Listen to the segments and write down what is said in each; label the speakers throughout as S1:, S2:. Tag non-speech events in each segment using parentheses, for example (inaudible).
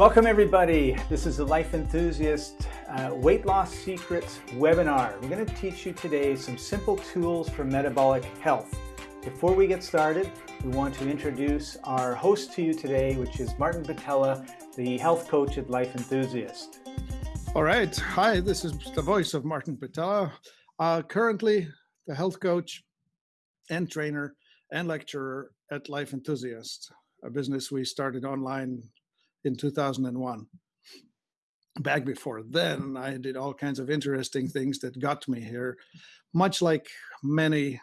S1: Welcome everybody. This is the Life Enthusiast uh, Weight Loss Secrets webinar. We're going to teach you today some simple tools for metabolic health. Before we get started, we want to introduce our host to you today, which is Martin Pytela, the health coach at Life Enthusiast.
S2: All right. Hi, this is the voice of Martin Pytela. Uh, currently, the health coach and trainer and lecturer at Life Enthusiast, a business we started online in 2001. Back before then, I did all kinds of interesting things that got me here, much like many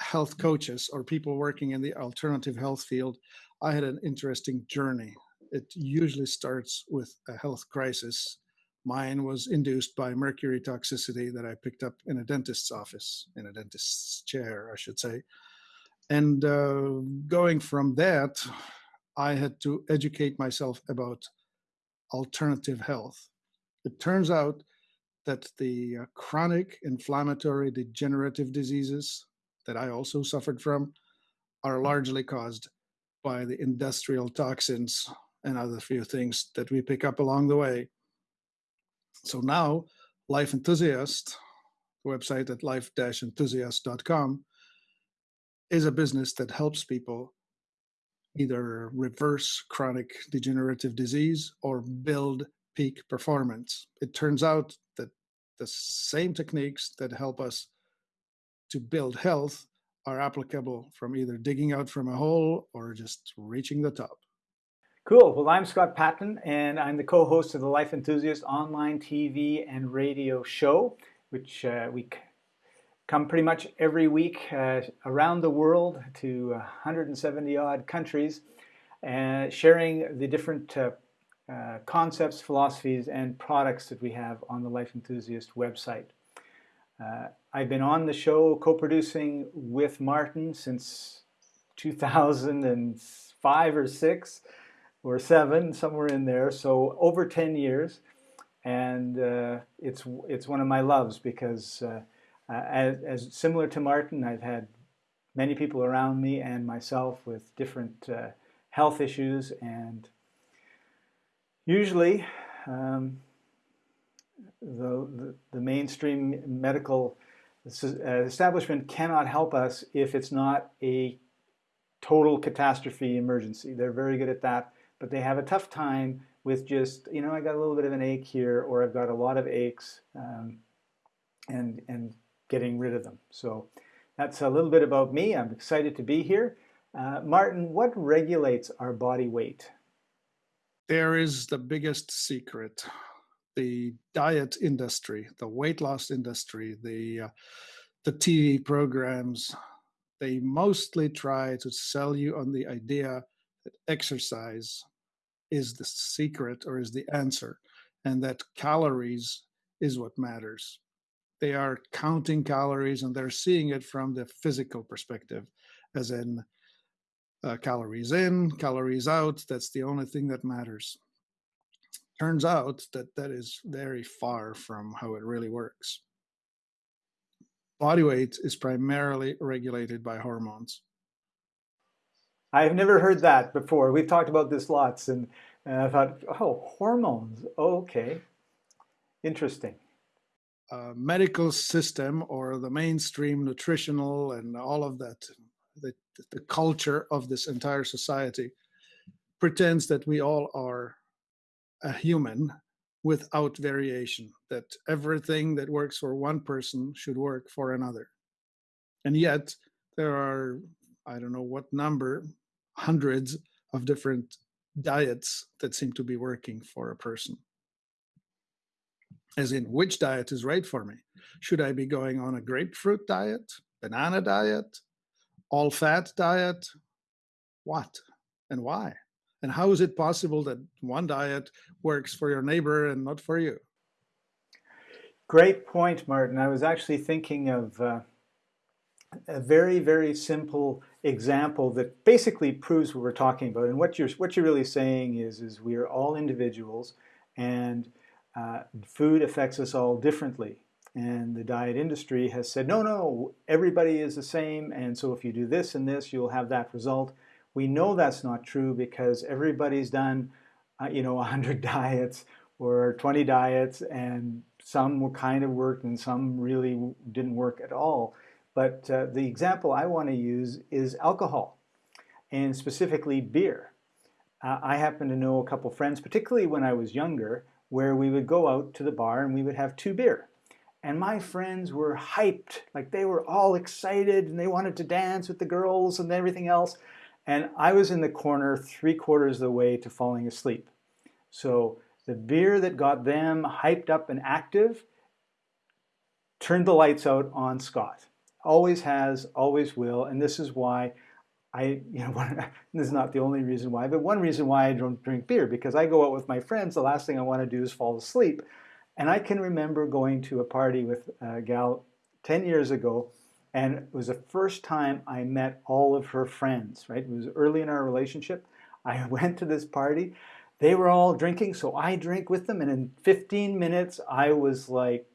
S2: health coaches or people working in the alternative health field. I had an interesting journey. It usually starts with a health crisis. Mine was induced by mercury toxicity that I picked up in a dentist's office, in a dentist's chair, I should say. And uh, going from that, I had to educate myself about alternative health. It turns out that the uh, chronic inflammatory degenerative diseases that I also suffered from are largely caused by the industrial toxins and other few things that we pick up along the way. So now, Life Enthusiast, the website at life-enthusiast.com, is a business that helps people either reverse chronic degenerative disease or build peak performance. It turns out that the same techniques that help us to build health are applicable from either digging out from a hole or just reaching the top.
S1: Cool. Well, I'm Scott Patton, and I'm the co-host of the Life Enthusiast online TV and radio show, which uh, we come pretty much every week uh, around the world to 170 odd countries, uh, sharing the different uh, uh, concepts, philosophies, and products that we have on the Life Enthusiast website. Uh, I've been on the show co-producing with Martin since 2005 or 6 or 7, somewhere in there, so over 10 years. And uh, it's, it's one of my loves because uh, as, as, similar to Martin, I've had many people around me and myself with different uh, health issues and usually um, the, the, the, mainstream medical uh, establishment cannot help us if it's not a total catastrophe emergency. They're very good at that, but they have a tough time with just, you know, I got a little bit of an ache here or I've got a lot of aches um, and, and getting rid of them. So that's a little bit about me. I'm excited to be here. Uh, Martin, what regulates our body weight?
S2: There is the biggest secret. The diet industry, the weight loss industry, the, uh, the TV programs, they mostly try to sell you on the idea that exercise is the secret or is the answer and that calories is what matters they are counting calories and they're seeing it from the physical perspective, as in uh, calories in, calories out. That's the only thing that matters. Turns out that that is very far from how it really works. Body weight is primarily regulated by hormones.
S1: I've never heard that before. We've talked about this lots, and, and I thought, oh, hormones. Okay, interesting
S2: uh, medical system or the mainstream nutritional and all of that, the, the culture of this entire society pretends that we all are a human without variation, that everything that works for one person should work for another. And yet, there are, I don't know what number, hundreds of different diets that seem to be working for a person as in which diet is right for me. Should I be going on a grapefruit diet, banana diet, all fat diet? What and why? And how is it possible that one diet works for your neighbor and not for you?
S1: Great point, Martin. I was actually thinking of uh, a very, very simple example that basically proves what we're talking about. And what you're what you're really saying is, is we are all individuals, and uh, food affects us all differently. And the diet industry has said, no, no, everybody is the same. And so if you do this and this, you'll have that result. We know that's not true because everybody's done uh, you know, (laughs) 100 diets or 20 diets, and some were kind of worked and some really didn't work at all. But uh, the example I want to use is alcohol, and specifically beer. Uh, I happen to know a couple friends, particularly when I was younger, where we would go out to the bar and we would have two beer. And my friends were hyped, like they were all excited and they wanted to dance with the girls and everything else. And I was in the corner three quarters of the way to falling asleep. So the beer that got them hyped up and active turned the lights out on Scott. Always has, always will. And this is why I, you know, (laughs) this is not the only reason why, but one reason why I don't drink beer, because I go out with my friends, the last thing I want to do is fall asleep. And I can remember going to a party with a gal 10 years ago, and it was the first time I met all of her friends, right? It was early in our relationship. I (laughs) went to this party. They were all drinking, so I drank with them, and in 15 minutes, I was like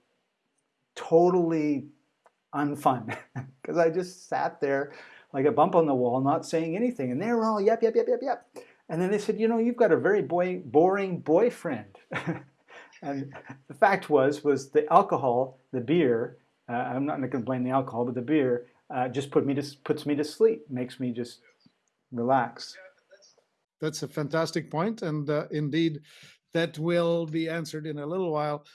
S1: totally unfun (laughs) because I just sat there like a bump on the wall, not saying anything. And they were all yep, yep, yep, yep, yep. And then they said, you know, you've got a very boy, boring boyfriend. (laughs) and the fact was, was the alcohol, the beer, uh, I'm not going to blame the alcohol, but the beer uh, just put me to, puts me to sleep, makes me just relax.
S2: That's a fantastic point, and uh, indeed, that will be answered in a little while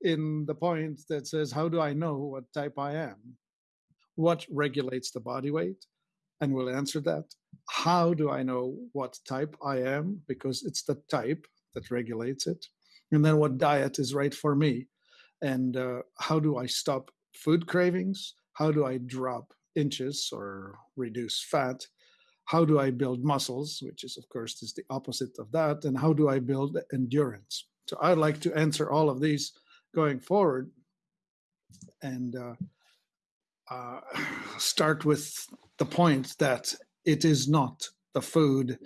S2: in the point that says, how do I know what type I am? What regulates the body weight? And we'll answer that. How do I know what type I am? Because it's the type that regulates it. And then what diet is right for me? And uh, how do I stop food cravings? How do I drop inches or reduce fat? How do I build muscles, which is, of course, is the opposite of that? And how do I build endurance? So I'd like to answer all of these going forward and uh, uh, (sighs) start with the point that it is not the food,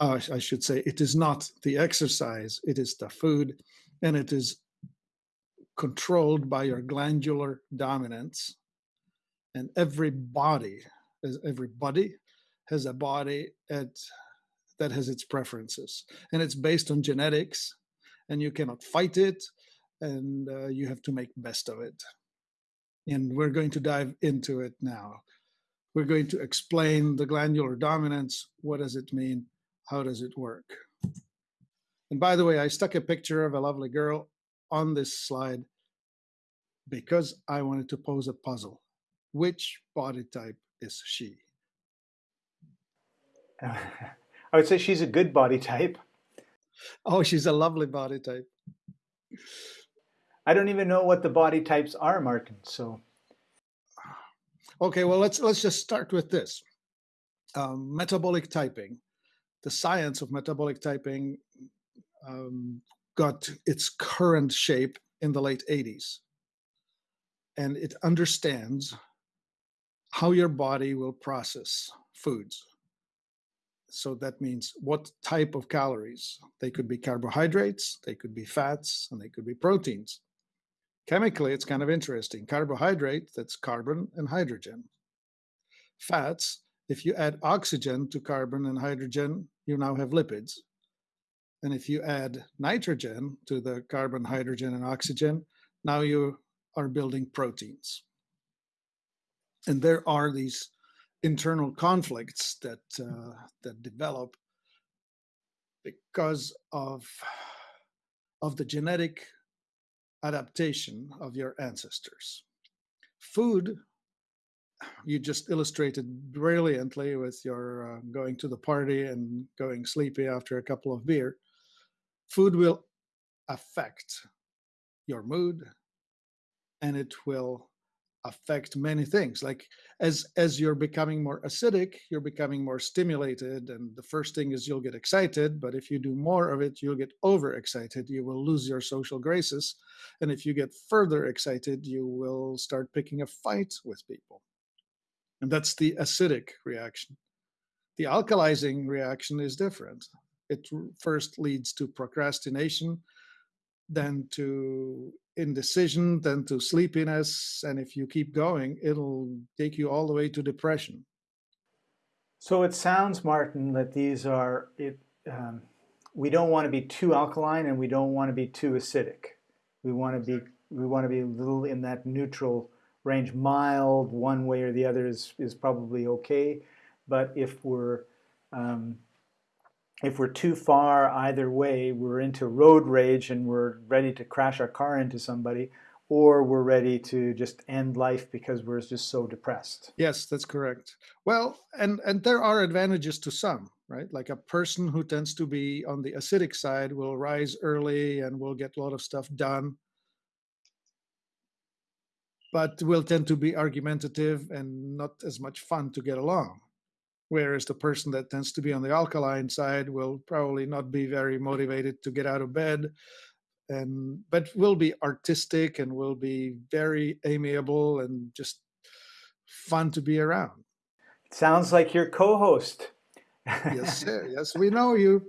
S2: uh, I should say, it is not the exercise, it is the food, and it is controlled by your glandular dominance. And every body, every body has a body at, that has its preferences. And it's based on genetics, and you cannot fight it, and uh, you have to make best of it. And we're going to dive into it now. We're going to explain the glandular dominance. What does it mean? How does it work? And by the way, I stuck a picture of a lovely girl on this slide because I wanted to pose a puzzle. Which body type is she? (laughs)
S1: I would say she's a good body type.
S2: Oh, she's a lovely body type.
S1: I don't even know what the body types are, Martin. So,
S2: okay, well let's let's just start with this. Um, metabolic typing, the science of metabolic typing, um, got its current shape in the late 80s, and it understands how your body will process foods. So that means what type of calories. They could be carbohydrates, they could be fats, and they could be proteins. Chemically, it's kind of interesting. Carbohydrate, that's carbon and hydrogen. Fats, if you add oxygen to carbon and hydrogen, you now have lipids. And if you add nitrogen to the carbon, hydrogen, and oxygen, now you are building proteins. And there are these internal conflicts that uh, that develop because of of the genetic adaptation of your ancestors. Food, you just illustrated brilliantly with your uh, going to the party and going sleepy after a couple of beer. Food will affect your mood and it will affect many things. Like as as you're becoming more acidic you're becoming more stimulated and the first thing is you'll get excited but if you do more of it you'll get overexcited. You will lose your social graces and if you get further excited you will start picking a fight with people. And that's the acidic reaction. The alkalizing reaction is different. It first leads to procrastination then to indecision, then to sleepiness. And if you keep going, it'll take you all the way to depression.
S1: So it sounds, Martin, that these are it, um, we don't want to be too alkaline and we don't want to be too acidic. We want to be we want to be a little in that neutral range. Mild one way or the other is is probably okay, but if we're um, if we're too far either way, we're into road rage and we're ready to crash our car into somebody, or we're ready to just end life because we're just so depressed.
S2: Yes, that's correct. Well, and and there are advantages to some, right? Like a person who tends to be on the acidic side will rise early and will get a lot of stuff done. But will tend to be argumentative and not as much fun to get along. Whereas the person that tends to be on the alkaline side will probably not be very motivated to get out of bed and but will be artistic and will be very amiable and just fun to be around.
S1: Sounds like your co-host.
S2: yes, sir. (laughs) yes, we know you.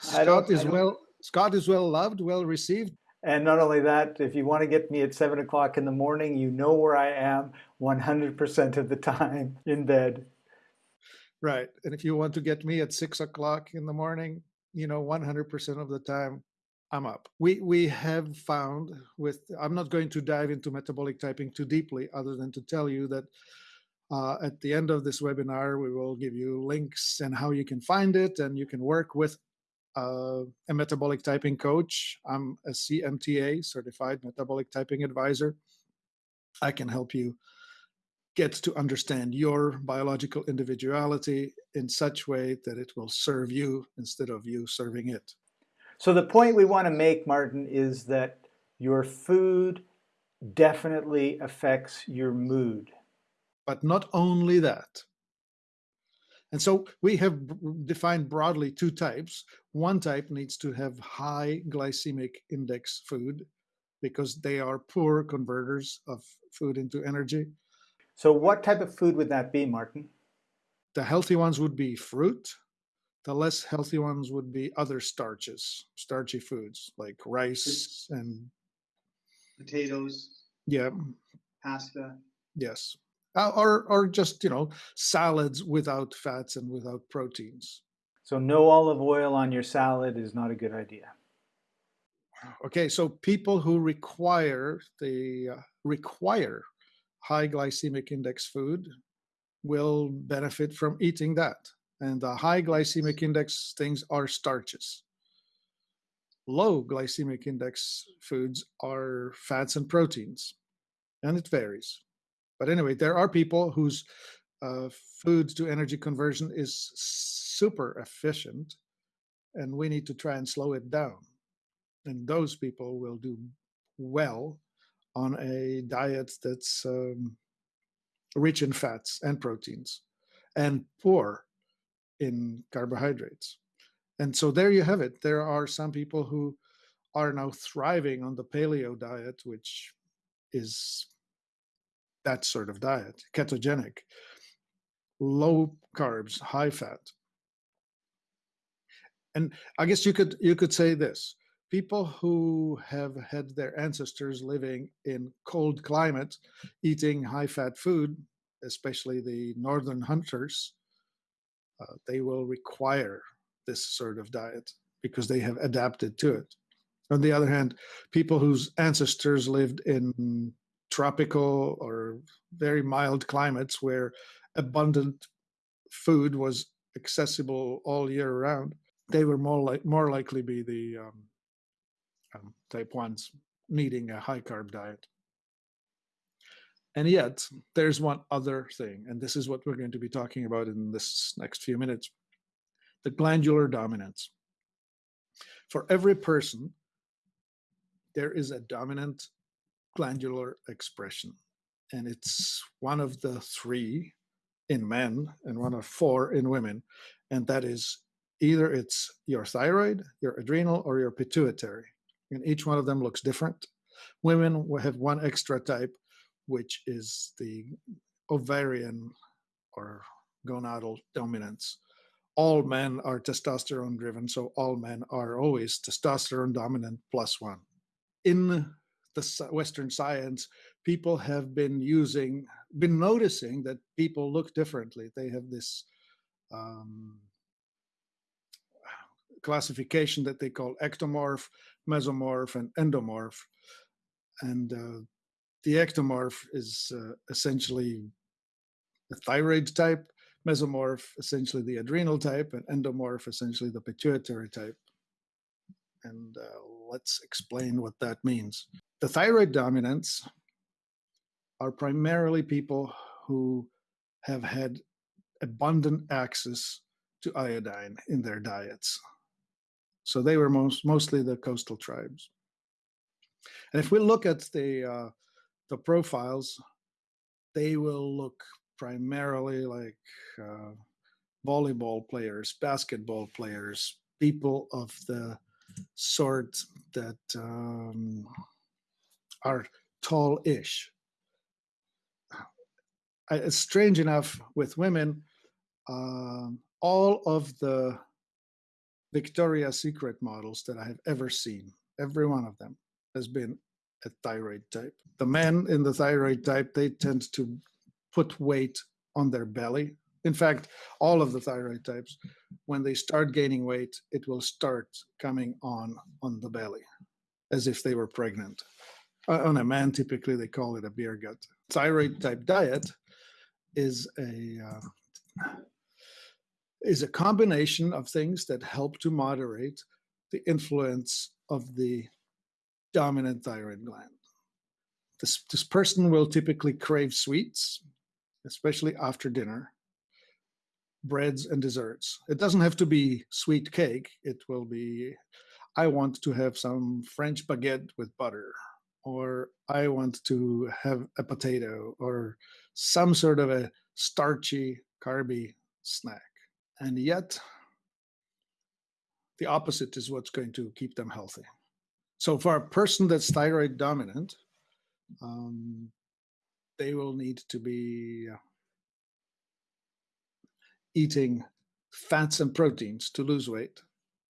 S2: Scott is well. Scott is well loved, well received.
S1: And not only that, if you want to get me at seven o'clock in the morning, you know where I am 100% of the time in bed.
S2: Right. And if you want to get me at six o'clock in the morning, you know, 100% of the time I'm up. We we have found with I'm not going to dive into metabolic typing too deeply, other than to tell you that uh, at the end of this webinar, we will give you links and how you can find it, and you can work with uh, a metabolic typing coach. I'm a CMTA certified metabolic typing advisor. I can help you get to understand your biological individuality in such way that it will serve you instead of you serving it.
S1: So the point we want to make, Martin, is that your food definitely affects your mood.
S2: But not only that. And so we have defined broadly two types. One type needs to have high glycemic index food because they are poor converters of food into energy.
S1: So what type of food would that be, Martin?
S2: The healthy ones would be fruit, the less healthy ones would be other starches, starchy foods like rice and
S3: potatoes.
S2: Yeah.
S3: Pasta.
S2: Yes. Uh, or or just you know salads without fats and without proteins.
S1: So no olive oil on your salad is not a good idea.
S2: Okay, so people who require the uh, require high glycemic index food will benefit from eating that and the high glycemic index things are starches. Low glycemic index foods are fats and proteins, and it varies. But anyway, there are people whose uh, food to energy conversion is super efficient, and we need to try and slow it down. And those people will do well on a diet that's um, rich in fats and proteins and poor in carbohydrates. And so there you have it. There are some people who are now thriving on the paleo diet, which is that sort of diet, ketogenic, low carbs, high fat. And I guess you could you could say this. People who have had their ancestors living in cold climates, eating high fat food, especially the northern hunters, uh, they will require this sort of diet because they have adapted to it. On the other hand, people whose ancestors lived in tropical or very mild climates where abundant food was accessible all year round, they were more like more likely be the um, um, type ones needing a high carb diet. And yet, there's one other thing, and this is what we're going to be talking about in this next few minutes the glandular dominance. For every person, there is a dominant glandular expression, and it's one of the three in men and one of four in women, and that is either it's your thyroid, your adrenal, or your pituitary. And each one of them looks different. Women have one extra type which is the ovarian or gonadal dominance. All men are testosterone driven, so all men are always testosterone dominant plus one. In the Western science, people have been using, been noticing that people look differently. They have this um, classification that they call ectomorph, mesomorph, and endomorph. And uh, the ectomorph is uh, essentially the thyroid type, mesomorph essentially the adrenal type, and endomorph essentially the pituitary type. And uh, let's explain what that means. The thyroid dominants are primarily people who have had abundant access to iodine in their diets. So they were most, mostly the coastal tribes. And if we look at the uh, the profiles, they will look primarily like uh, volleyball players, basketball players, people of the sort that um, are tall-ish. It's strange enough with women, uh, all of the Victoria's Secret models that I have ever seen, every one of them has been a thyroid type. The men in the thyroid type, they tend to put weight on their belly. In fact, all of the thyroid types, when they start gaining weight, it will start coming on on the belly, as if they were pregnant. Uh, on a man, typically they call it a beer gut. Thyroid type diet is a uh, is a combination of things that help to moderate the influence of the dominant thyroid gland. This, this person will typically crave sweets, especially after dinner, breads and desserts. It doesn't have to be sweet cake. It will be, I want to have some French baguette with butter, or I want to have a potato, or some sort of a starchy, carby snack. And yet, the opposite is what's going to keep them healthy. So for a person that's thyroid dominant, um, they will need to be uh, eating fats and proteins to lose weight.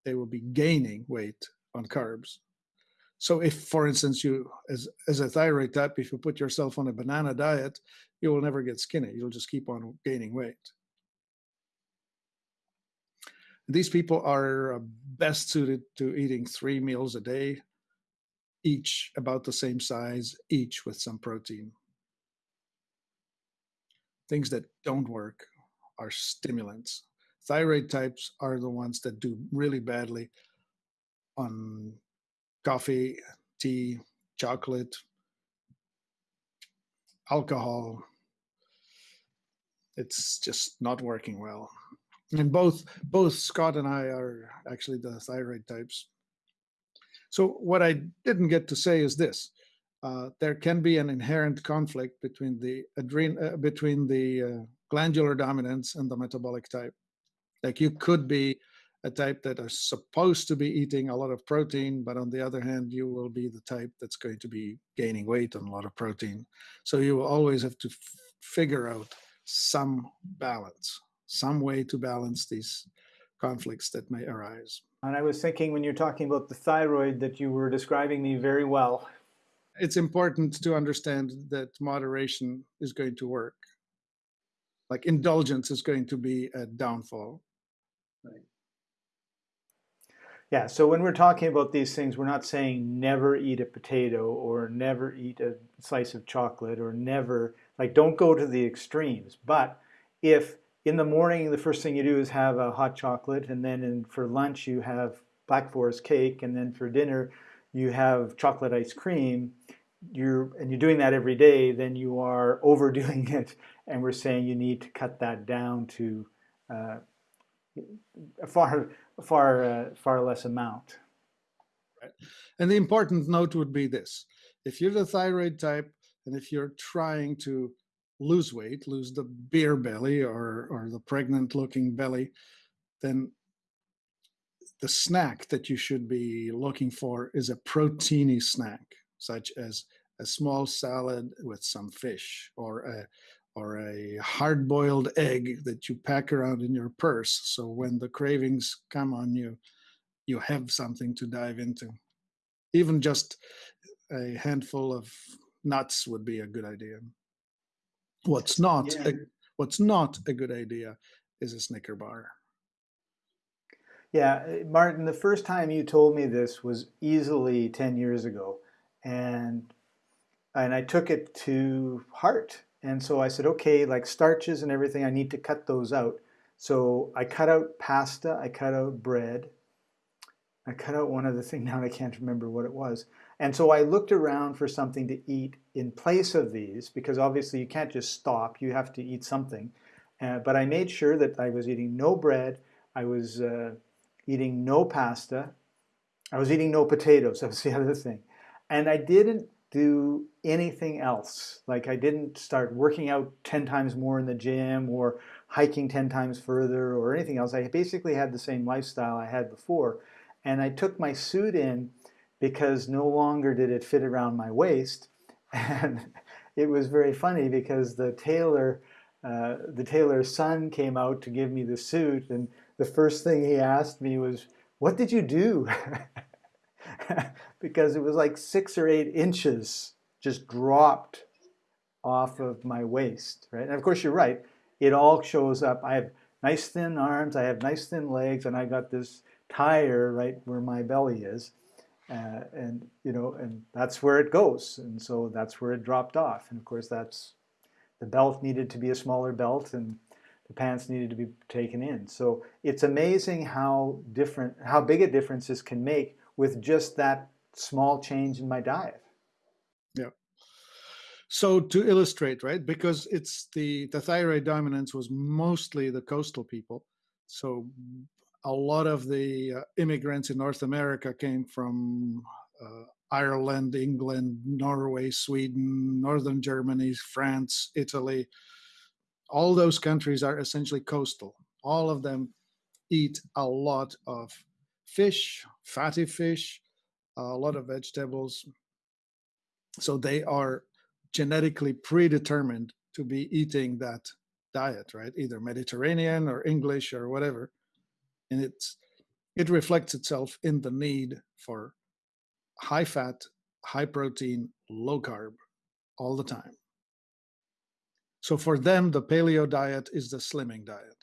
S2: They will be gaining weight on carbs. So if, for instance, you, as, as a thyroid type, if you put yourself on a banana diet, you will never get skinny. You'll just keep on gaining weight. These people are uh, best suited to eating three meals a day, each about the same size, each with some protein. Things that don't work are stimulants. Thyroid types are the ones that do really badly on coffee, tea, chocolate, alcohol. It's just not working well. And both both Scott and I are actually the thyroid types. So what I didn't get to say is this: uh, there can be an inherent conflict between the adren- uh, between the uh, glandular dominance and the metabolic type. Like you could be a type that is supposed to be eating a lot of protein, but on the other hand, you will be the type that's going to be gaining weight on a lot of protein. So you will always have to figure out some balance, some way to balance these conflicts that may arise.
S1: And I was thinking when you're talking about the thyroid that you were describing me very well.
S2: It's important to understand that moderation is going to work. Like indulgence is going to be a downfall.
S3: Right.
S1: Yeah, so when we're talking about these things, we're not saying never eat a potato or never eat a slice of chocolate or never, like, don't go to the extremes. But if in the morning, the first thing you do is have a hot chocolate, and then in, for lunch, you have Black Forest cake, and then for dinner, you have chocolate ice cream. You're, and you're doing that every day, then you are (laughs) overdoing it. And we're saying you need to cut that down to uh, a far, far, uh, far less amount.
S2: Right. And the important note would be this if you're the thyroid type, and if you're trying to lose weight, lose the beer belly or, or the pregnant looking belly, then the snack that you should be looking for is a proteiny snack, such as a small salad with some fish or a or a hard boiled egg that you pack around in your purse. So when the cravings come on you, you have something to dive into. Even just a handful of nuts would be a good idea. What's not
S3: Yeah.
S2: a, what's not a good idea is a Snicker bar.
S1: Yeah, uh, Martin, the first time you told me this was easily 10 years ago. And and I took it to heart. And so I said, okay, like starches and everything, I need to cut those out. So I cut out pasta, I cut out bread, I cut out one other thing (laughs) now I can't remember what it was. And so I looked around for something to eat in place of these because obviously you can't just stop, you have to eat something. Uh, but I made sure that I was eating no bread, I was uh, eating no pasta, I was eating no potatoes, (laughs) that was the other thing. And I didn't do anything else. Like I didn't start working out 10 times more in the gym or hiking 10 times further or anything else. I basically had the same lifestyle I had before. And I took my suit in because no longer did it fit around my waist. (laughs) And it was very funny because the tailor, uh, the tailor's son came out to give me the suit. And the first thing he asked me was, what did you do? (laughs) because it was like six or eight inches just dropped off of my waist, right? And of course, you're right. It all shows up. I have nice thin arms, I have nice thin legs, and I got this tire right where my belly is. And you know, and that's where it goes. And so that's where it dropped off. And of course, that's the belt needed to be a smaller belt, and the pants needed to be taken in. So it's amazing how different, how big a difference this can make with just that small change in my diet.
S2: Yeah. So to illustrate, right, because it's the the thyroid dominance was mostly the coastal people. So a lot of the uh, immigrants in North America came from uh, Ireland, England, Norway, Sweden, Northern Germany, France, Italy. All those countries are essentially coastal. All of them eat a lot of fish, fatty fish, a lot of vegetables. So they are genetically predetermined to be eating that diet, right? Either Mediterranean or English or whatever. And it's it reflects itself in the need for high fat, high protein, low carb all the time. So for them, the paleo diet is the slimming diet.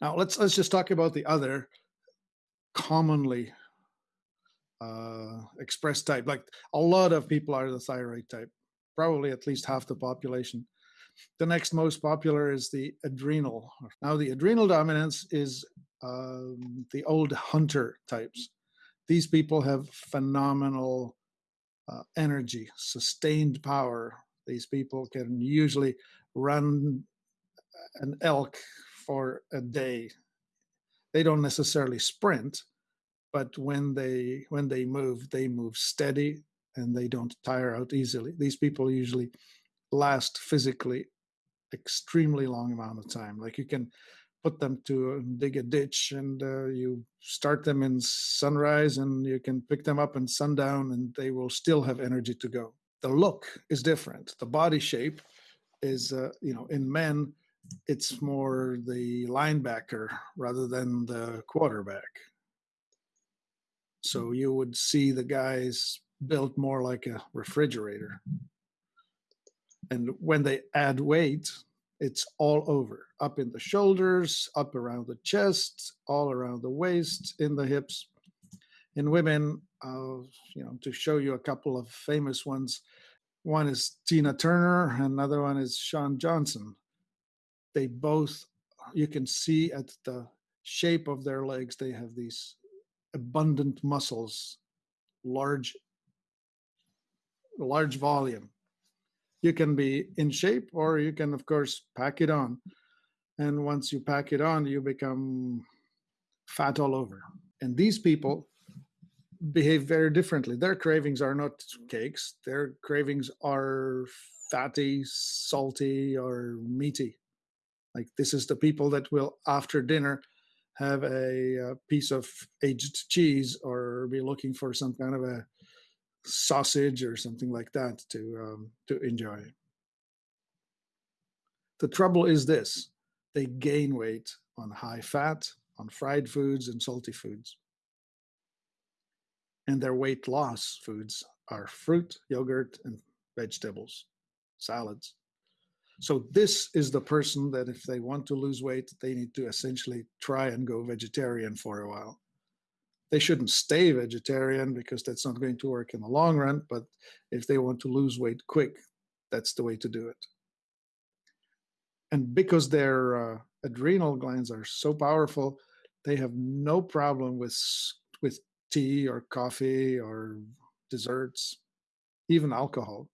S2: Now let's let's just talk about the other commonly uh, express type. Like a lot of people are the thyroid type, probably at least half the population. The next most popular is the adrenal. Now, the adrenal dominance is um, the old hunter types. These people have phenomenal uh, energy, sustained power. These people can usually run an elk for a day. They don't necessarily sprint, but when they when they move they move steady and they don't tire out easily these people usually last physically extremely long amount of time like you can put them to uh, dig a ditch and uh, you start them in sunrise and you can pick them up in sundown and they will still have energy to go. The look is different. The body shape is uh, you know in men it's more the linebacker rather than the quarterback. So you would see the guys built more like a refrigerator. And when they add weight, it's all over up in the shoulders, up around the chest, all around the waist, in the hips. In women, uh, you know, to show you a couple of famous ones, one is Tina Turner, another one is Shawn Johnson. They both, you can see at the shape of their legs, they have these abundant muscles, large, large volume. You can be in shape or you can, of course, pack it on. And once you pack it on, you become fat all over. And these people behave very differently. Their cravings are not cakes, their cravings are fatty, salty, or meaty. Like this is the people that will, after dinner, have a, a, piece of aged cheese or be looking for some kind of a sausage or something like that to um, to enjoy. The trouble is this: they gain weight on high fat, on fried foods and salty foods, and their weight loss foods are fruit, yogurt, and vegetables, salads. So this is the person that if they want to lose weight, they need to essentially try and go vegetarian for a while. They shouldn't stay vegetarian because that's not going to work in the long run. But if they want to lose weight quick, that's the way to do it. And because their uh, adrenal glands are so powerful, they have no problem with with tea or coffee or desserts, even alcohol.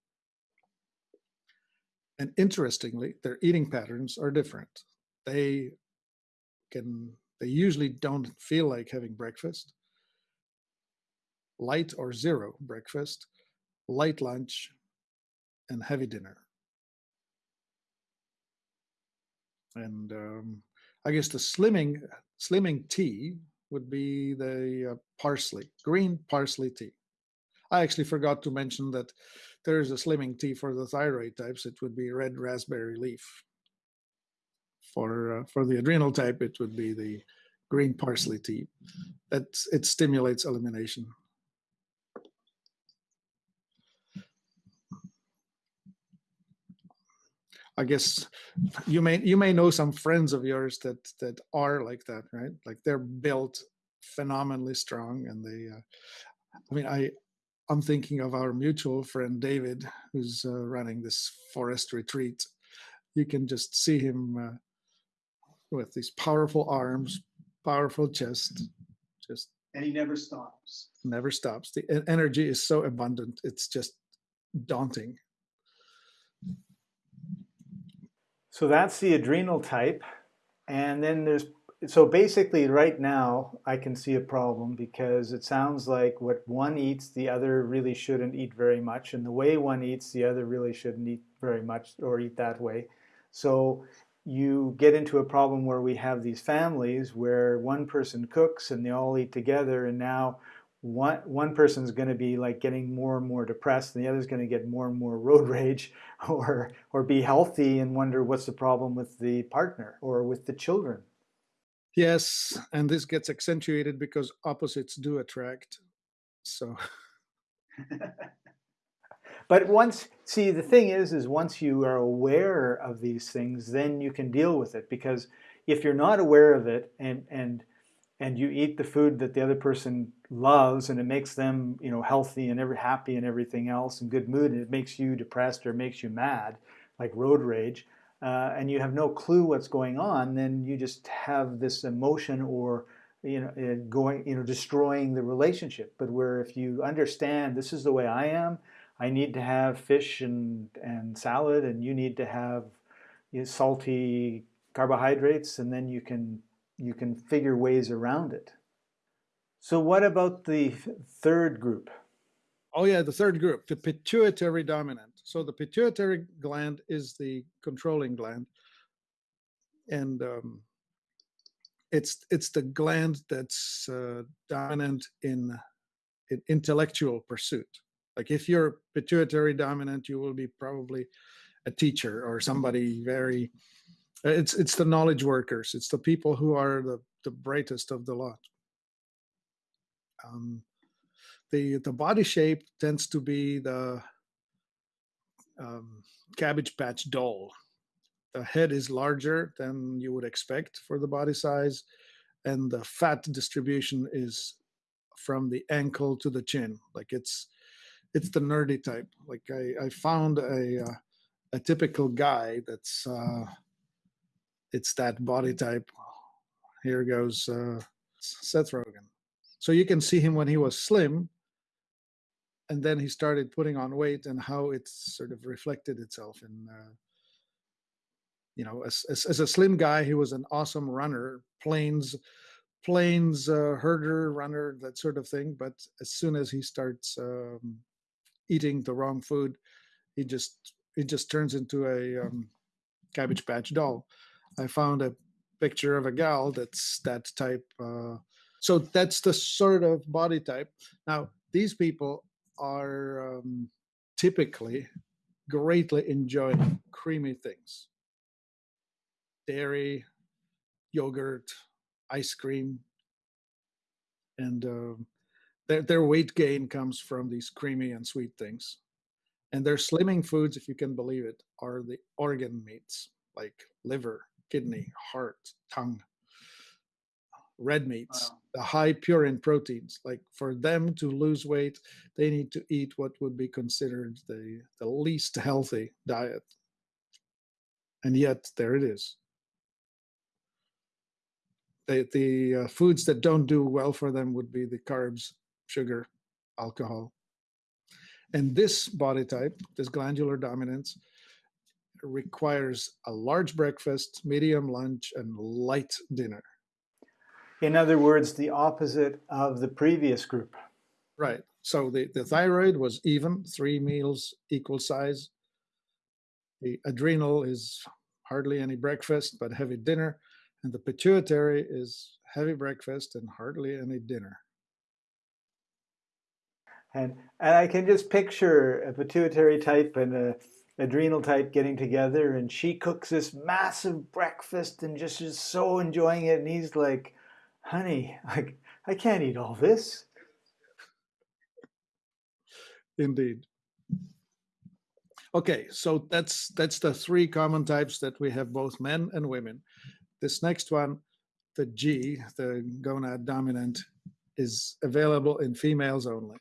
S2: And interestingly, their eating patterns are different. They can they usually don't feel like having breakfast. Light or zero breakfast, light lunch, and heavy dinner. And um, I guess the slimming slimming tea would be the uh, parsley, green parsley tea. I actually forgot to mention that there's a slimming tea for the thyroid types. It would be red raspberry leaf. For uh, for the adrenal type, it would be the green parsley tea. That it stimulates elimination. I guess you may you may know some friends of yours that that are like that, right? Like they're built phenomenally strong, and they. Uh, I mean, I I'm thinking of our mutual friend David, who's uh, running this forest retreat. You can just see him uh, with these powerful arms, powerful chest, just.
S3: And he never stops.
S2: Never stops. The energy is so abundant; it's just daunting.
S1: So that's the adrenal type. And then there's, so basically right now I can see a problem because it sounds like what one eats, the other really shouldn't eat very much. And the way one eats, the other really shouldn't eat very much or eat that way. So you get into a problem where we have these families where one person cooks and they all eat together and now one one person's going to be like getting more and more depressed and the other's going to get more and more (laughs) road rage or or be healthy and wonder what's the problem with the partner or with the children.
S2: Yes and this gets accentuated because opposites do attract so. (laughs)
S1: But once see the thing is is once you are aware of these things then you can deal with it because if you're not aware of it and and and you eat the food that the other person loves and it makes them you know healthy and ever happy and everything else and good mood and it makes you depressed or makes you mad like road rage uh, and you have no clue what's going on then you just have this emotion or you know going you know destroying the relationship. But where if you understand this is the way i am i need to have fish and and salad and you need to have you know, salty carbohydrates and then you can you can figure ways around it. So what about the third group?
S2: Oh yeah, the third group, the pituitary dominant. So the pituitary gland is the controlling gland, and um, it's it's the gland that's uh, dominant in, in intellectual pursuit. Like if you're pituitary dominant, you will be probably a teacher or somebody very it's it's the knowledge workers. It's the people who are the, the brightest of the lot. Um, the the body shape tends to be the um, cabbage patch doll. The head is larger than you would expect for the body size, and the fat distribution is from the ankle to the chin. Like it's it's the nerdy type. Like I, I found a uh, a typical guy that's uh, it's that body type. Here goes uh, Seth Rogen. So you can see him when he was slim, and then he started putting on weight, and how it sort of reflected itself in. Uh, you know, as, as, as a slim guy, he was an awesome runner, plains, plains uh, herder, runner, that sort of thing. But as soon as he starts um, eating the wrong food, he just he just turns into a um, cabbage patch doll. I found a picture of a gal that's that type. Uh, so that's the sort of body type. Now, these people are um, typically greatly enjoying creamy things dairy, yogurt, ice cream. And uh, their, their weight gain comes from these creamy and sweet things. And their slimming foods, if you can believe it, are the organ meats like liver, kidney, heart, tongue. red meats,
S3: Wow.
S2: the high purine proteins. Like for them to lose weight, they need to eat what would be considered the, the least healthy diet. And yet, there it is. The, the uh, foods that don't do well for them would be the carbs, sugar, alcohol. And this body type, this glandular dominance, requires a large breakfast, medium lunch, and light dinner.
S1: In other words, the opposite of the previous group.
S2: Right. So the, the thyroid was even, three meals equal size. The adrenal is hardly any breakfast, but heavy dinner. And the pituitary is heavy breakfast and hardly any dinner.
S1: And, and I can just picture a pituitary type and a adrenal type getting together and she cooks this massive breakfast and just is so enjoying it and he's like honey like I can't eat all this
S2: Indeed. Okay, so that's that's the three common types that we have both men and women. This next one, the G, the gonad dominant, is available in females only.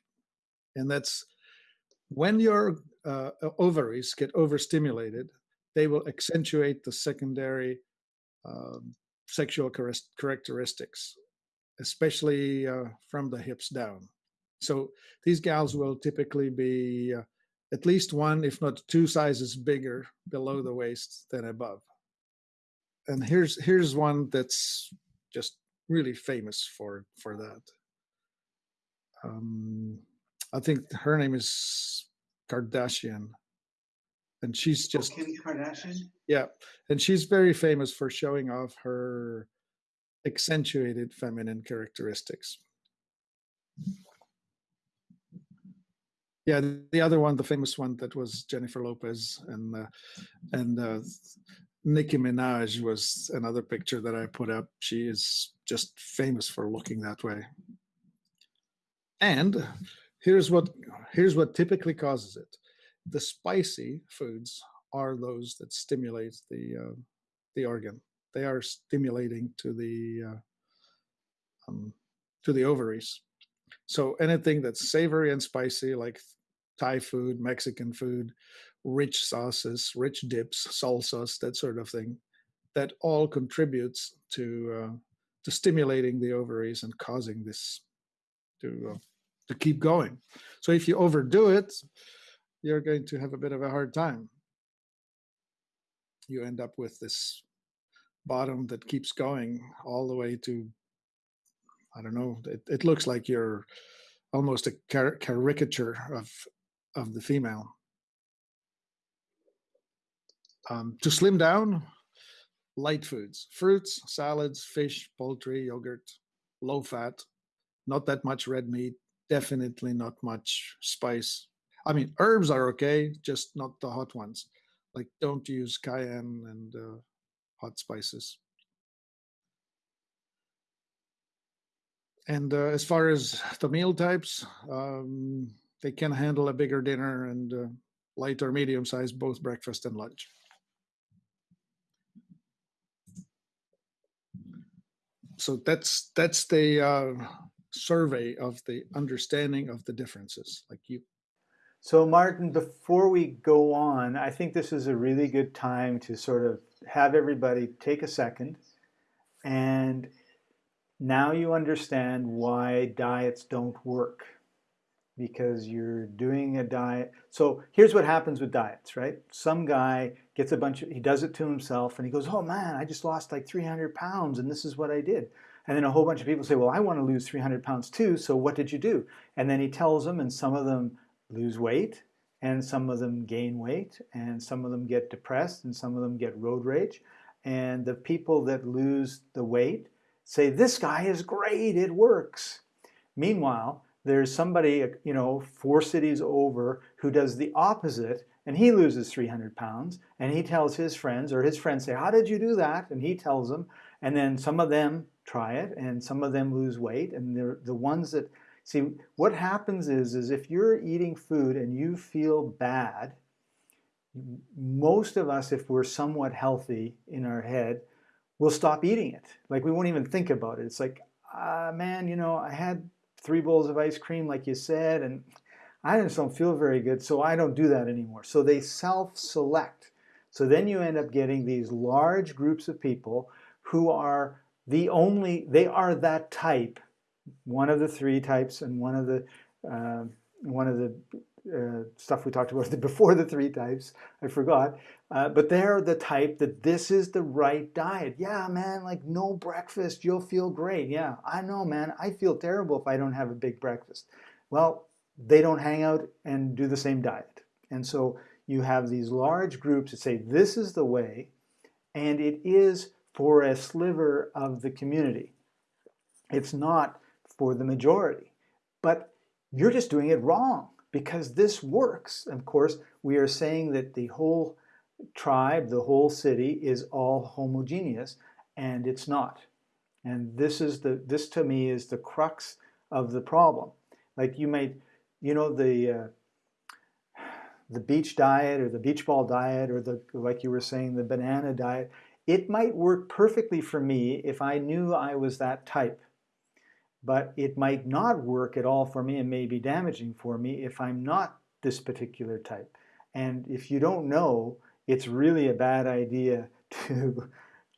S2: And that's when your uh, ovaries get overstimulated, they will accentuate the secondary um, sexual characteristics, especially uh, from the hips down. So these gals will typically be uh, at least one, if not two sizes bigger below the waist than above. And here's here's one that's just really famous for for that. Um, I think her name is Kardashian, and she's just
S3: Kim Kardashian.
S2: yeah, and she's very famous for showing off her accentuated feminine characteristics. Yeah, the other one, the famous one, that was Jennifer Lopez, and uh, and uh, Nicki Minaj was another picture that I put up. She is just famous for looking that way. And here's what here's what typically causes it: the spicy foods are those that stimulate the uh, the organ. They are stimulating to the uh, um, to the ovaries. So anything that's savory and spicy, like Thai food, Mexican food, rich sauces, rich dips, salsas, that sort of thing, that all contributes to uh, to stimulating the ovaries and causing this to uh, to keep going. So if you overdo it, you're going to have a bit of a hard time. You end up with this bottom that keeps going all the way to I don't know. It, it looks like you're almost a car- caricature of of the female. Um, to slim down, light foods, fruits, salads, fish, poultry, yogurt, low fat, not that much red meat, definitely not much spice. I mean, herbs are okay, just not the hot ones. Like, don't use cayenne and uh, hot spices. And uh, as far as the meal types, um, they can handle a bigger dinner and uh, light or medium size, both breakfast and lunch. So that's that's the uh, survey of the understanding of the differences. Like you,
S1: so martin before we go on i think this is a really good time to sort of have everybody take a second and now you understand why diets don't work because you're doing a diet. So here's what happens with diets, right? Some guy gets a bunch of, he does it to himself and he goes, oh man, I just lost like 300 pounds and this is what I did. And then a whole bunch of people say, well, I want to lose 300 pounds too. So what did you do? And then he tells them and some of them lose weight and some of them gain weight and some of them get depressed and some of them get road rage. And the people that lose the weight say, this guy is great, it works. Meanwhile, there's somebody, uh, you know, four cities over who does the opposite and he loses 300 pounds and he tells his friends or his friends say, how did you do that? And he tells them and then some of them try it and some of them lose weight and they're the ones that, see, what happens is, is if you're eating food and you feel bad, most of us, if we're somewhat healthy in our head, we'll stop eating it. Like we won't even think about it. It's like, uh, man, you know, I had three bowls of ice cream, like you said, and I just don't feel very good, so I don't do that anymore. So they self-select. So then you end up getting these large groups of people who are the only, they are that type, one of the three types and one of the, uh, one of the uh, stuff we talked about (laughs) before the three types, I forgot, uh, but they're the type that this is the right diet. Yeah, man, like no breakfast, you'll feel great. Yeah, I know, man, I feel terrible if I don't have a big breakfast. Well, they don't hang out and do the same diet. And so you have these large groups that say this is the way, and it is for a sliver of the community. It's not for the majority. But you're just doing it wrong because this works. Of course, we are saying that the whole tribe, the whole city is all homogeneous, and it's not. And this is the this to me is the crux of the problem. Like you might, you know, the uh, the beach diet or the beach ball diet or the like you were saying the banana diet. It might work perfectly for me if I knew I was that type but it might not work at all for me and may be damaging for me if I'm not this particular type. And if you don't know, it's really a bad idea (laughs) to,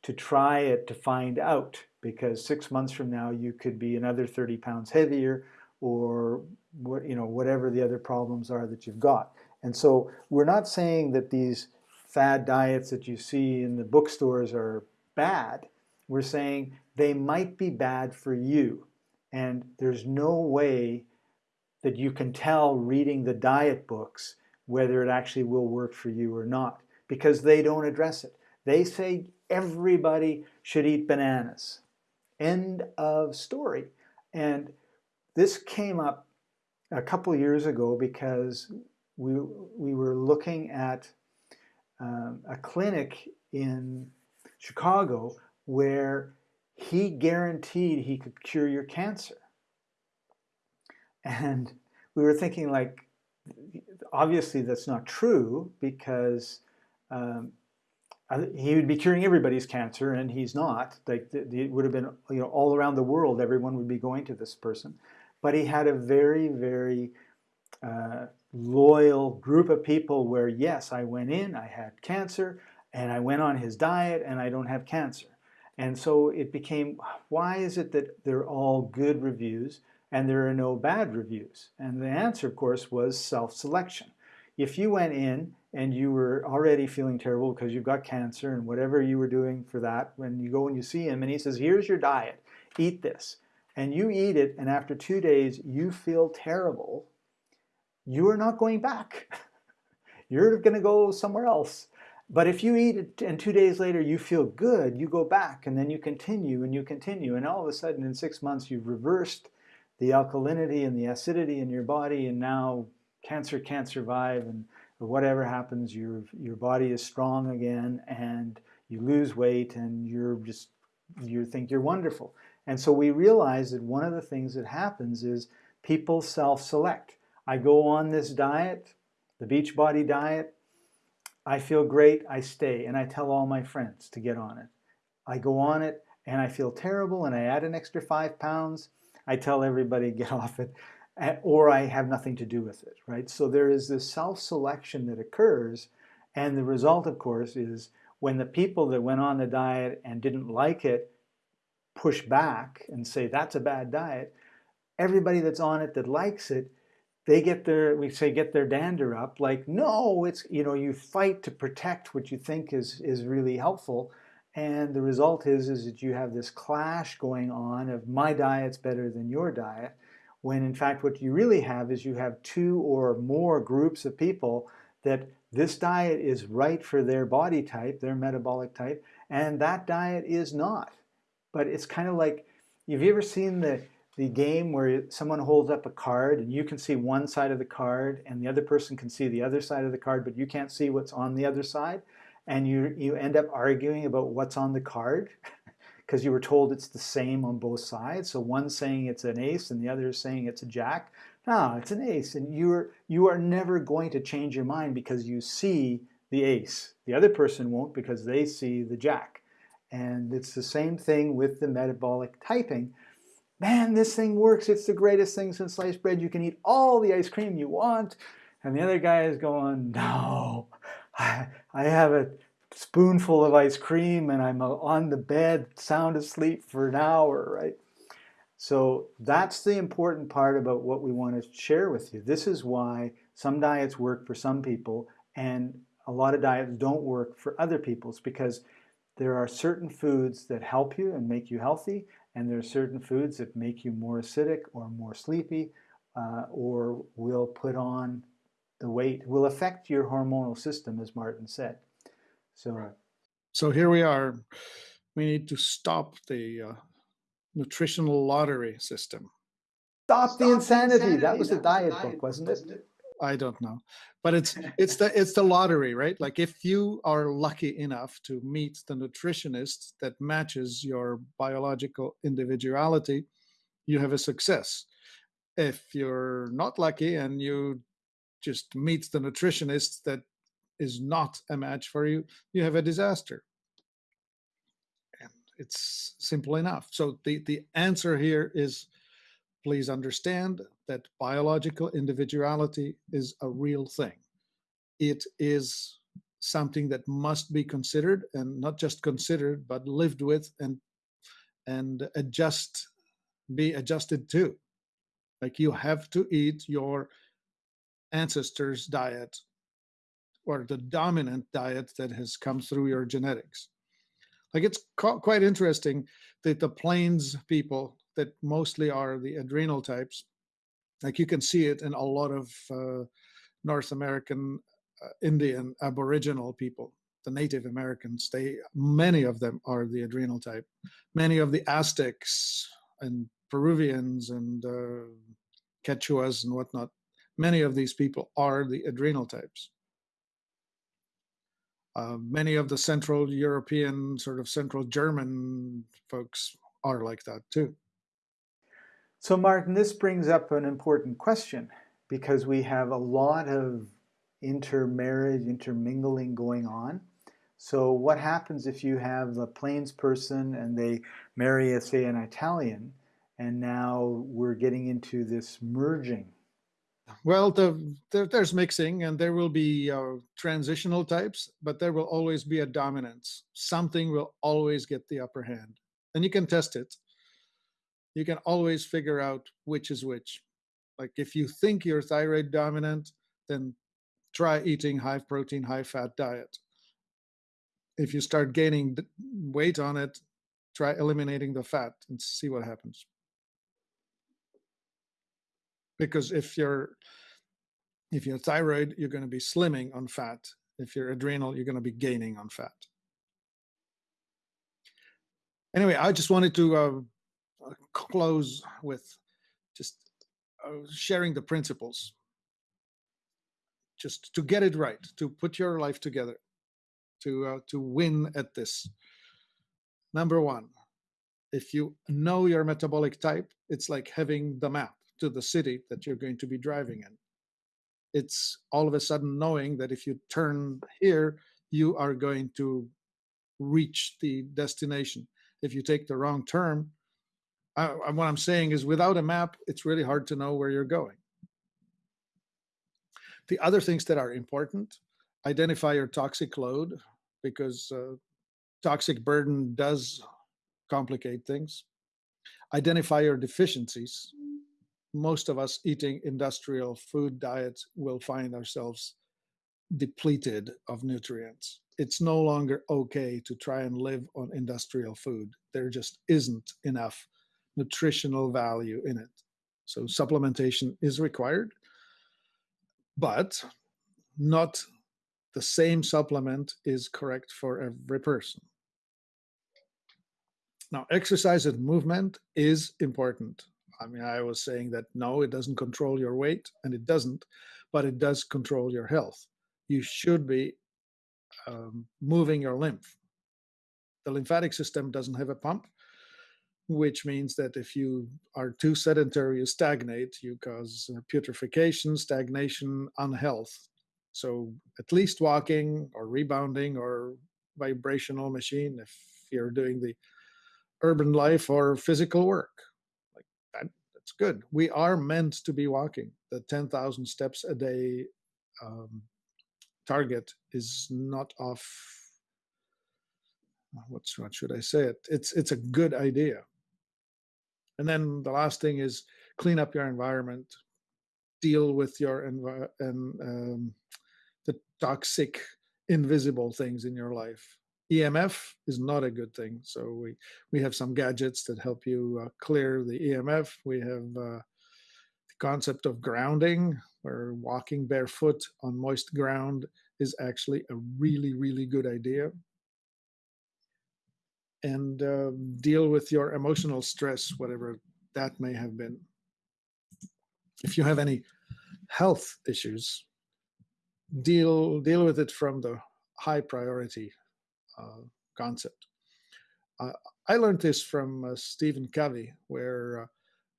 S1: to try it to find out because six months from now you could be another 30 pounds heavier or what, you know, whatever the other problems are that you've got. And so we're not saying that these fad diets that you see in the bookstores are bad. We're saying they might be bad for you. And there's no way that you can tell reading the diet books whether it actually will work for you or not because they don't address it. They say everybody should eat bananas. End of story. And this came up a couple years ago because we, we were looking at um, a clinic in Chicago where he guaranteed he could cure your cancer. And we were thinking like, obviously that's not true because um, he would be curing everybody's cancer and he's not. Like it would have been, you know, all around the world, everyone would be going to this person. But he had a very, very uh, loyal group of people where, yes, I went in, I had cancer, and I went on his diet and I don't have cancer. And so it became, why is it that they're all good reviews and there are no bad reviews? And the answer, of course, was self-selection. If you went in and you were already feeling terrible because you've got cancer and whatever you were doing for that, when you go and you see him and he says, here's your diet, eat this, and you eat it and after two days you feel terrible, you are not going back. (laughs) You're going to go somewhere else. But if you eat it and two days later you feel good, you go back and then you continue and you continue. And all of a sudden in six months you've reversed the alkalinity and the acidity in your body and now cancer can't survive and whatever happens, your, your body is strong again and you lose weight and you're just, you think you're wonderful. And so we realize that one of the things that happens is people self-select. I go on this diet, the Beachbody diet, I feel great, I stay, and I tell all my friends to get on it. I go on it and I feel terrible and I add an extra five pounds. I tell everybody (laughs) get off it eh, or I have nothing to do with it, right? So there is this self-selection that occurs and the result, of course, is when the people that went on the diet and didn't like it push back and say that's a bad diet, everybody that's on it that likes it they get their, we say, get their dander up. Like, no, it's, you know, you fight to protect what you think is, is really helpful. And the result is, is that you have this clash going on of my diet's better than your diet. When in fact, what you really have is you have two or more groups of people that this diet is right for their body type, their metabolic type, and that diet is not. But it's kind of like, have you ever seen the, the game where someone holds up a card and you can see one side of the card and the other person can see the other side of the card, but you can't see what's on the other side. And you, you end up arguing about what's on the card (laughs) because you were told it's the same on both sides. So one's saying it's an ace and the other is saying it's a jack. No, it's an ace. And you're, you are never going to change your mind because you see the ace. The other person won't because they see the jack. And it's the same thing with the metabolic typing. Man, this thing works. It's the greatest thing since sliced bread. You can eat all the ice cream you want. And the other guy is going, No, I, I have a spoonful of ice cream and I'm uh, on the bed, sound asleep for an hour, right? So that's the important part about what we want to share with you. This is why some diets work for some people and a lot of diets don't work for other people's because there are certain foods that help you and make you healthy and there are certain foods that make you more acidic or more sleepy uh, or will put on the weight, will affect your hormonal system, as Martin said. So,
S3: Right.
S2: So here we are. We need to stop the uh, nutritional lottery system.
S1: stop, the
S3: Stop
S1: insanity. That was the
S3: That
S1: diet
S3: a
S1: book, wasn't it?
S2: I don't know, but it's (laughs) it's the it's the lottery, right? Like if you are lucky enough to meet the nutritionist that matches your biological individuality, you have a success. If you're not lucky and you just meet the nutritionist that is not a match for you, you have a disaster. And it's simple enough. So the the answer here is please understand that biological individuality is a real thing. It is something that must be considered and not just considered, but lived with and and adjust, be adjusted to. Like you have to eat your ancestors' diet or the dominant diet that has come through your genetics. Like it's quite interesting that the plains people that mostly are the adrenal types, like you can see it in a lot of uh, North American uh, Indian Aboriginal people, the Native Americans. They many of them are the adrenal type. Many of the Aztecs and Peruvians and uh, Quechuas and whatnot. Many of these people are the adrenal types. Uh, many of the Central European, sort of Central German folks are like that too.
S1: So, Martin, this brings up an important question because we have a lot of intermarriage, intermingling going on. So, what happens if you have a Plains person and they marry, say, an Italian, and now we're getting into this merging?
S2: Well, the, there, there's mixing, and there will be uh, transitional types, but there will always be a dominance. Something will always get the upper hand, and you can test it. You can always figure out which is which. Like if you think you're thyroid dominant, then try eating high protein, high fat diet. If you start gaining weight on it, try eliminating the fat and see what happens. Because if you're if you're thyroid, you're going to be slimming on fat. If you're adrenal, you're going to be gaining on fat. Anyway, I just wanted to uh, close with just uh, sharing the principles. Just to get it right to put your life together to uh, to win at this. Number one if you know your metabolic type it's like having the map to the city that you're going to be driving in. It's all of a sudden knowing that if you turn here you are going to reach the destination. If you take the wrong turn uh, what i'm saying is without a map it's really hard to know where you're going. The other things that are important identify your toxic load because uh, toxic burden does complicate things. Identify your deficiencies. Most of us eating industrial food diets will find ourselves depleted of nutrients. It's no longer okay to try and live on industrial food. There just isn't enough nutritional value in it so supplementation is required but not the same supplement is correct for every person. Now, exercise and movement is important. I mean, I was saying that no, it doesn't control your weight, and it doesn't, but it does control your health. You should be um, moving your lymph. The lymphatic system doesn't have a pump, which means that if you are too sedentary, you stagnate, you cause uh, putrefaction, stagnation, unhealth. So at least walking or rebounding or vibrational machine, if you're doing the urban life or physical work. Like that, that's good. We are meant to be walking. The 10,000 steps a day um, target is not off. What's what should I say? It it's it's a good idea. And then the last thing is clean up your environment, deal with your envi- and um, the toxic, invisible things in your life. EMF is not a good thing. So we we have some gadgets that help you uh, clear the EMF. We have uh, the concept of grounding, where walking barefoot on moist ground is actually a really really good idea. And uh, deal with your emotional stress, whatever that may have been. If you have any health issues, deal deal with it from the high priority uh, concept. Uh, I learned this from uh, Stephen Covey, where uh,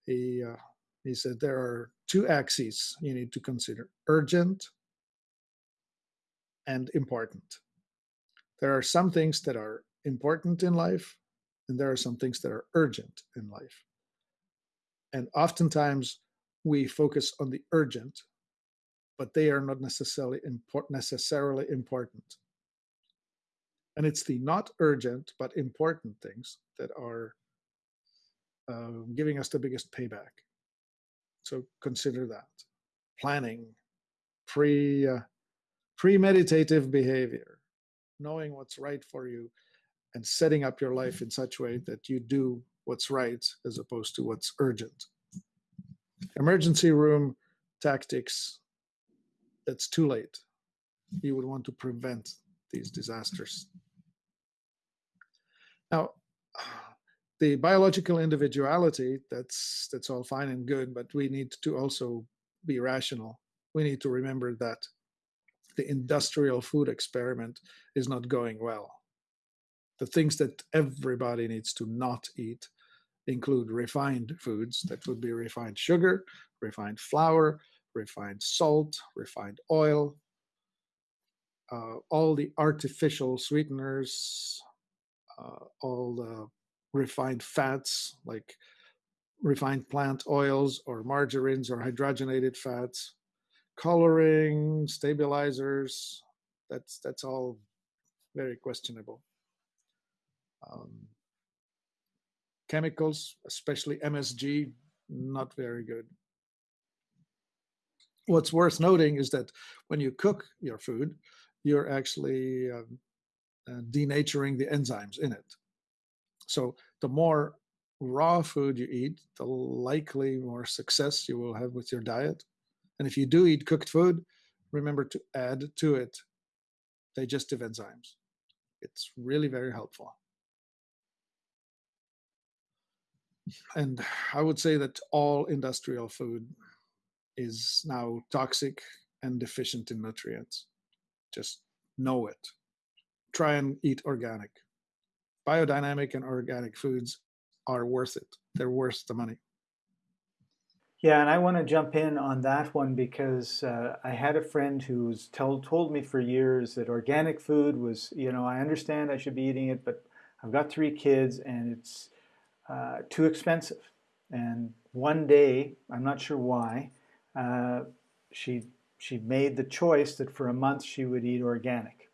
S2: he uh, he said there are two axes you need to consider: urgent and important. There are some things that are important in life, and there are some things that are urgent in life. And oftentimes we focus on the urgent, but they are not necessarily import- necessarily important. And it's the not urgent but important things that are uh, giving us the biggest payback. So consider that. Planning, pre uh, premeditative behavior, knowing what's right for you, and setting up your life mm-hmm. in such a way that you do what's right as opposed to what's urgent. Emergency room tactics, that's too late. You would want to prevent these disasters. Now, (sighs) the biological individuality, that's that's all fine and good, but we need to also be rational. We need to remember that the industrial food experiment is not going well. The things that everybody needs to not eat include refined foods that would be refined sugar, refined flour, refined salt, refined oil, uh, all the artificial sweeteners, uh, all the refined fats like refined plant oils or margarines or hydrogenated fats, coloring, stabilizers. That's that's all very questionable. Um, chemicals, especially MSG, not very good. What's worth noting is that when you cook your food, you're actually um, uh, denaturing the enzymes in it. So the more raw food you eat, the likely more success you will have with your diet. And if you do eat cooked food, remember to add to it digestive enzymes. It's really very helpful. And I would say that all industrial food is now toxic and deficient in nutrients. Just know it. Try and eat organic. Biodynamic and organic foods are worth it. They're worth the money.
S1: Yeah, and I want to jump in on that one because uh, I had a friend who's told told me for years that organic food was, you know, I understand I should be eating it, but I've got three kids and it's uh, too expensive. And one day, I'm not sure why, uh, she she made the choice that for a month she would eat organic.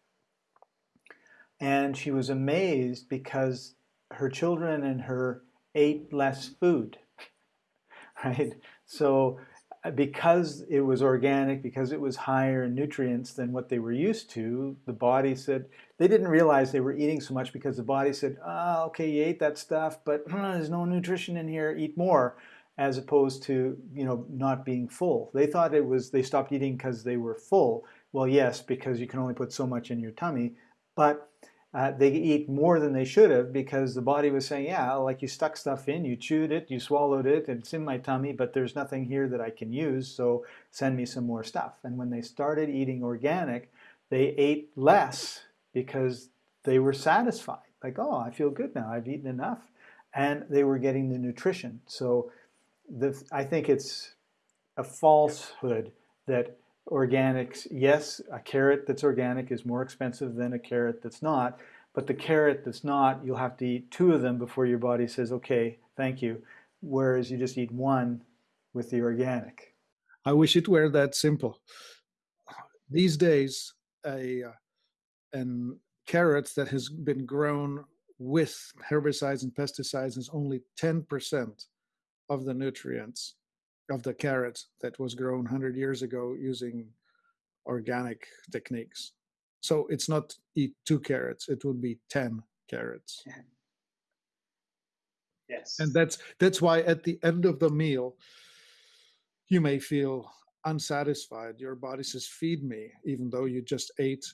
S1: And she was amazed because her children and her ate less food, (laughs) right? So because it was organic, because it was higher in nutrients than what they were used to, the body said, they didn't realize they were eating so much because the body said, oh, okay, you ate that stuff, but hmm, there's no nutrition in here, eat more, as opposed to, you know, not being full. They thought it was, they stopped eating because they were full. Well, yes, because you can only put so much in your tummy, but uh, they eat more than they should have because the body was saying, yeah, like you stuck stuff in, you chewed it, you swallowed it, it's in my tummy, but there's nothing here that I can use, so send me some more stuff. And when they started eating organic, they ate less because they were satisfied. Like, oh, I feel good now, I've eaten enough. And they were getting the nutrition. So the, I think it's a falsehood that organics, yes, a carrot that's organic is more expensive than a carrot that's not, But the carrot that's not, you'll have to eat two of them before your body says, okay, thank you. Whereas you just eat one with the organic.
S2: I wish it were that simple. These days, a uh, an carrot that has been grown with herbicides and pesticides is only 10% of the nutrients of the carrot that was grown 100 years ago using organic techniques. So it's not eat two carrots, it would be 10 carrots.
S3: Yes.
S2: And that's that's why at the end of the meal you may feel unsatisfied. Your body says feed me even though you just ate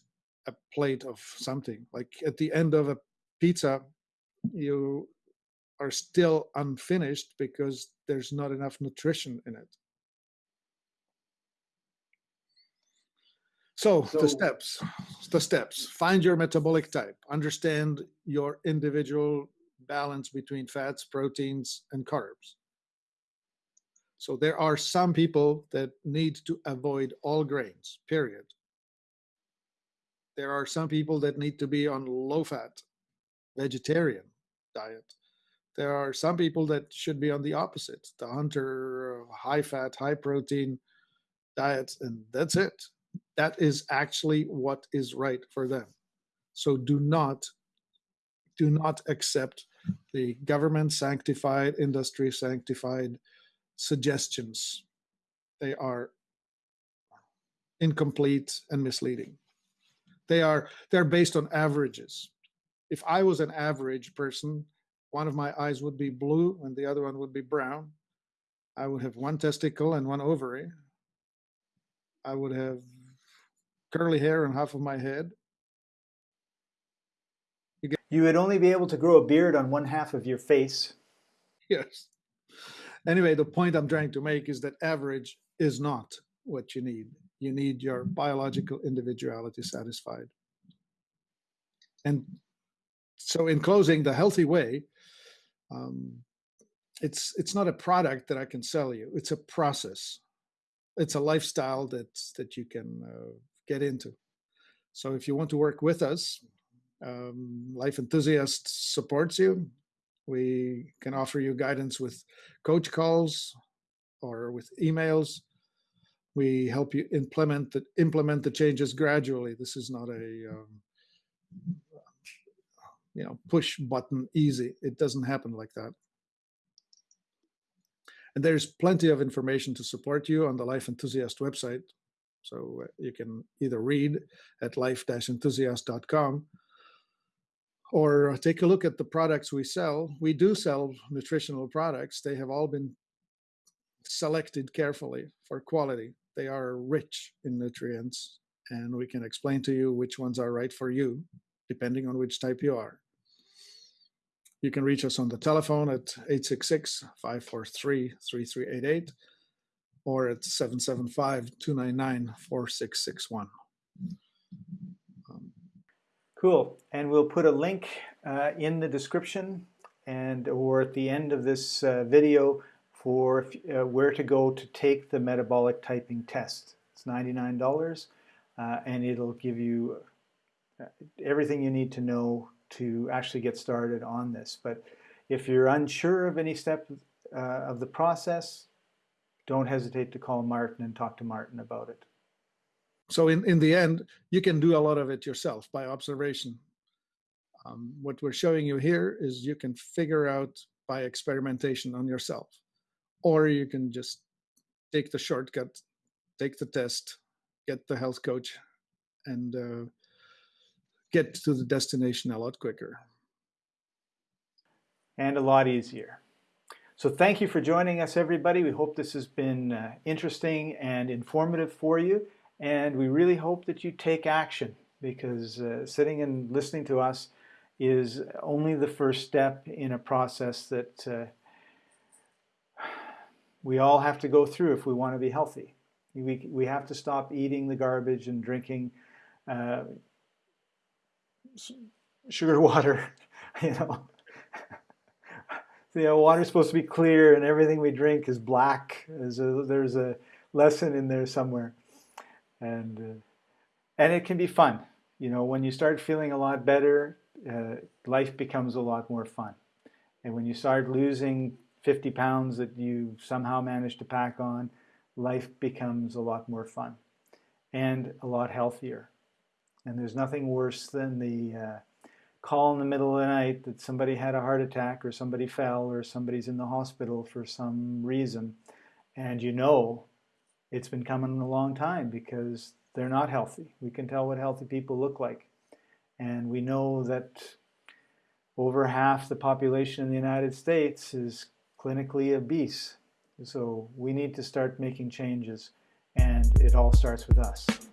S2: a plate of something. Like at the end of a pizza you are still unfinished because there's not enough nutrition in it. So,
S3: So-
S2: the steps, the steps. Find your metabolic type. Understand your individual balance between fats, proteins, and carbs. So there are some people that need to avoid all grains. Period. There are some people that need to be on low fat, vegetarian diet. There are some people that should be on the opposite, the hunter, high fat, high protein diets, and that's it. That is actually what is right for them. So do not, do not accept the government sanctified, industry sanctified suggestions. They are incomplete and misleading. They are they're based on averages. If I was an average person, one of my eyes would be blue and the other one would be brown. I would have one testicle and one ovary. I would have curly hair on half of my head.
S1: You would only be able to grow a beard on one half of your face.
S2: Yes. Anyway, the point I'm trying to make is that average is not what you need. You need your biological individuality satisfied. And so, in closing, the healthy way, um, it's it's not a product that I can sell you. It's a process. It's a lifestyle that that you can uh, get into. So, if you want to work with us, um, Life Enthusiast supports you. We can offer you guidance with coach calls or with emails. We help you implement the implement the changes gradually. This is not a um, you know push button easy. It doesn't happen like that. And there's plenty of information to support you on the Life Enthusiast website. So uh, you can either read at life-enthusiast.com or take a look at the products we sell. We do sell nutritional products. They have all been selected carefully for quality. They are rich in nutrients, and we can explain to you which ones are right for you, depending on which type you are. You can reach us on the telephone at 866 543 3388 or at 775 299 4661.
S1: Cool. And we'll put a link uh, in the description and or at the end of this uh, video for uh, where to go to take the metabolic typing test. It's $99 uh, and it'll give you everything you need to know to actually get started on this. But if you're unsure of any step uh, of the process, don't hesitate to call Martin and talk to Martin about it.
S2: So in, in the end, you can do a lot of it yourself by observation. Um, what we're showing you here is you can figure out by experimentation on yourself, or you can just take the shortcut, take the test, get the health coach, and uh, get to the destination a lot quicker.
S1: And a lot easier. So thank you for joining us, everybody. We hope this has been uh, interesting and informative for you. And we really hope that you take action because uh, sitting and listening to us is only the first step in a process that uh, we all have to go through if we want to be healthy. We, we have to stop eating the garbage and drinking uh, sugar water, (laughs) you know. know, water's supposed to be clear and everything we drink is black. There's a, there's a lesson in there somewhere and uh, and it can be fun you know when you start feeling a lot better uh, life becomes a lot more fun. And when you start losing 50 pounds that you somehow managed to pack on, life becomes a lot more fun and a lot healthier. And there's nothing worse than the uh, call in the middle of the night that somebody had a heart attack or somebody fell or somebody's in the hospital for some reason. And you know it's been coming a long time because they're not healthy. We can tell what healthy people look like. And we know that over half the population in the United States is clinically obese. So we need to start making changes, and it all starts with us.